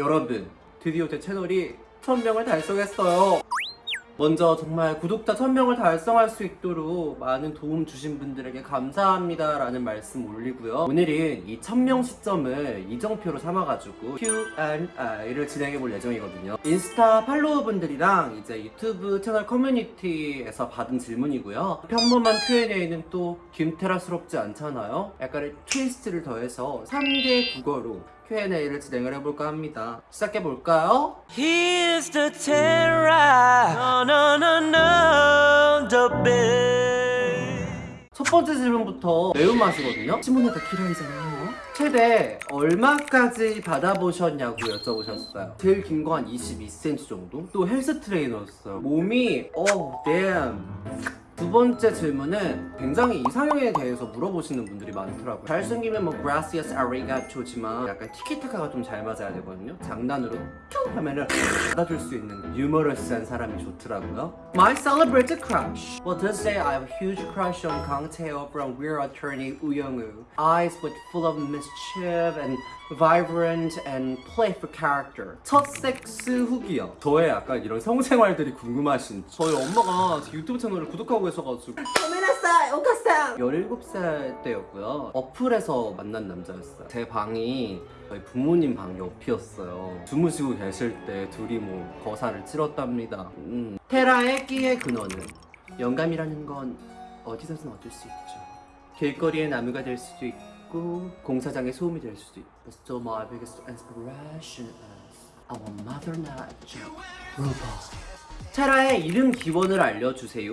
여러분 드디어 제 채널이 1000명을 달성했어요. 먼저 정말 구독자 1000명을 달성할 수 있도록 많은 도움 주신 분들에게 감사합니다 라는 말씀 올리고요. 오늘은 이 1000명 시점을 이정표로 삼아가지고 Q&A를 진행해 볼 예정이거든요. 인스타 팔로워분들이랑 이제 유튜브 채널 커뮤니티에서 받은 질문이고요. 평범한 Q&A는 또 김테라스럽지 않잖아요? 약간의 트위스트를 더해서 3개 국어로 Q&A를 진행을 해볼까 합니다 시작해볼까요? Here's the terror. No, no, no, no, the best. 첫 번째 질문부터 매운맛이거든요? 시몬네다 키라이잖아요 최대 얼마까지 받아보셨냐고 여쭤보셨어요 제일 긴 거 한 22cm 정도? 또 헬스 트레이너였어요 몸이 어 damn 두 번째 질문은 굉장히 이상형에 대해서 물어보시는 분들이 많더라고요 잘생기면 뭐 gracias ariga토지만 약간 티키타카가 좀 잘 맞아야 되거든요 장난으로 큐 하면은 받아줄 수 있는 유머러스한 사람이 좋더라고요 My celebrated crush Well this day I have a huge crush on Kang Tae-ho from We're Attorney Woo Young-woo Eyes with full of mischief and vibrant and playful character 첫 섹스 후기요 저의 약간 이런 성생활들이 궁금하신 저희 엄마가 제 유튜브 채널을 구독하고 있어가지고 고메나사 오카상 17살 때였고요. 어플에서 만난 남자였어요. 제 방이 저희 부모님 방 옆이었어요. 주무시고 계실 때 둘이 뭐 거사를 치렀답니다. 음. 테라의 끼의 근원은 영감이라는 건 어디서든 얻을 수 있죠. 길거리의 나무가 될 수도 있고 공사장의 소음이 될 수도 있고. So my biggest inspiration is our mother nature, Robot 테라의 이름 기원을 알려주세요.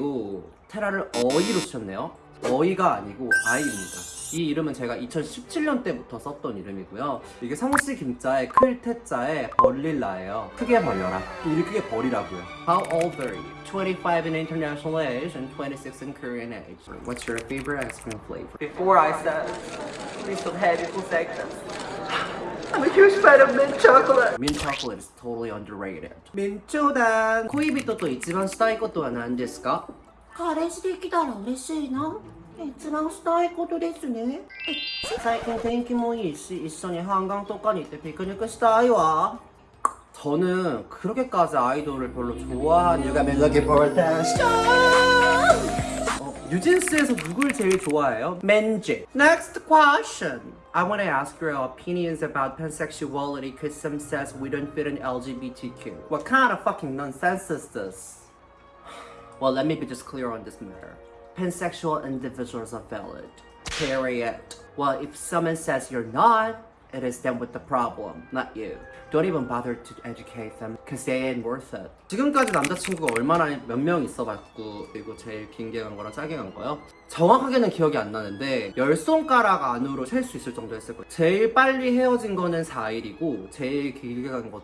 테라를 어이로 쓰셨네요. 어이가 아니고 아이입니다. 이 이름은 제가 2017년 때부터 썼던 이름이고요. 이게 성씨 김자에 클 태자에 벌릴라예요. 크게 벌려라. 일을 크게 벌이라고요. How old are you? 25 in international age and 26 in Korean age. What's your favorite ice cream flavor? Before I said please don't have for seconds I'm a huge fan of mint chocolate Mint chocolate is totally underrated. 明朝だ恋人と一番したいことは何ですか彼氏できたら嬉しいな一番したいことですね最近天気もいいし一緒に한강とかに行ってピクニックしたいわ 저는 그렇게까지 아이돌을 별로 좋아하는 이유가 멜로디 볼테스 어, 뉴진스에서 누굴 제일 좋아해요? 맨지 Next question I want to ask your opinions about pansexuality because some says we don't fit in LGBTQ What kind of fucking nonsense is this? Well, let me be just clear on this matter. Pansexual individuals are valid. Period. Well, if someone says you're not, it is them with the problem, not you. Don't even bother to educate them, cause they ain't worth it. 지금까지 남자친구가 얼마나 몇 명 있어봤고 그리고 제일 긴게 간 거랑 짧게 간 거요? 정확하게는 기억이 안 나는데 열 손가락 안으로 셀 수 있을 정도 했을 거예요. 제일 빨리 헤어진 거는 4일이고 제일 길게 간 것도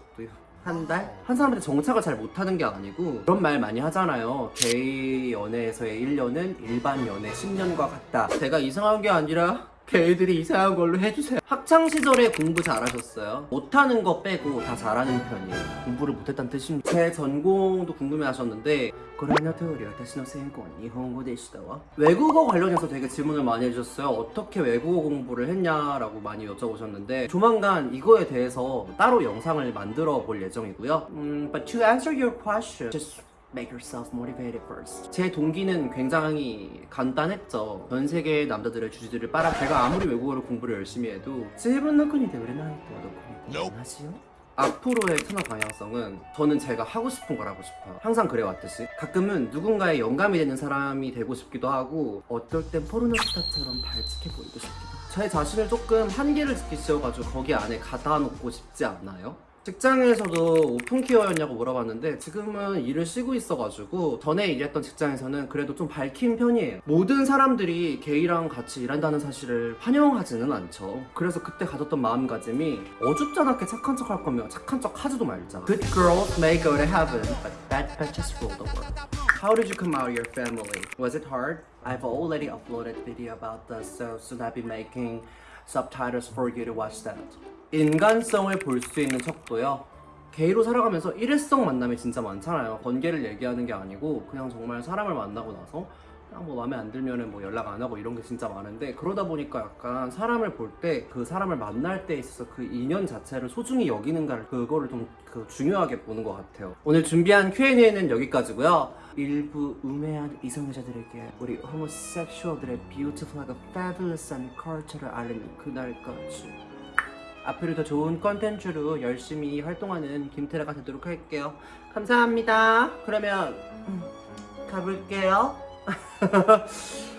한 달? 한 사람한테 정착을 잘 못하는 게 아니고 그런 말 많이 하잖아요 게이 연애에서의 1년은 일반 연애 10년과 같다 제가 이상한 게 아니라 게이들이 이상한 걸로 해주세요. 학창시절에 공부 잘하셨어요? 못하는 거 빼고 다 잘하는 편이에요. 공부를 못했다는 뜻입니다. 제 전공도 궁금해 하셨는데 고라냐 테오리 세인권 일본어 되시다와? 외국어 관련해서 되게 질문을 많이 해주셨어요. 어떻게 외국어 공부를 했냐라고 많이 여쭤보셨는데 조만간 이거에 대해서 따로 영상을 만들어 볼 예정이고요. 음, But to answer your question Make yourself motivated first. 제 동기는 굉장히 간단했죠. 전 세계의 남자들의 주지들을 빨아 제가 아무리 외국어를 공부를 열심히 해도 하시요? 앞으로의 채널 방향성은 저는 제가 하고 싶은 걸 하고 싶어요. 항상 그래왔듯이 가끔은 누군가의 영감이 되는 사람이 되고 싶기도 하고 어떨 땐 포르노스타처럼 발칙해 보이고 싶기도 해요. 제 자신을 조금 한계를 씌워가지고 거기 안에 가다 놓고 싶지 않나요? 직장에서도 오픈키어였냐고 물어봤는데 지금은 일을 쉬고 있어가지고 전에 일했던 직장에서는 그래도 좀 밝힌 편이에요 모든 사람들이 게이랑 같이 일한다는 사실을 환영하지는 않죠 그래서 그때 가졌던 마음가짐이 어줍잖게 착한 척 할 거면 착한 척 하지도 말자 Good girls may go to heaven but bad bitches rule the world How did you come out of your family? Was it hard? I've already uploaded video about this so soon I'll be making subtitles for you to watch that 인간성을 볼 수 있는 척도요 게이로 살아가면서 일회성 만남이 진짜 많잖아요 관계를 얘기하는 게 아니고 그냥 정말 사람을 만나고 나서 그냥 뭐 마음에 안 들면은 뭐 연락 안 하고 이런 게 진짜 많은데 그러다 보니까 약간 사람을 볼 때 그 사람을 만날 때 있어서 그 인연 자체를 소중히 여기는가를 그거를 좀 그 중요하게 보는 것 같아요. 오늘 준비한 Q&A는 여기까지고요. 일부 우매한 이성애자들에게 우리 호모섹슈얼들의 뷰티풀하고 패블러스한 컬처를 알리는 그날까지 앞으로 더 좋은 컨텐츠로 열심히 활동하는 김태라가 되도록 할게요. 감사합니다. 그러면 음, 가볼게요.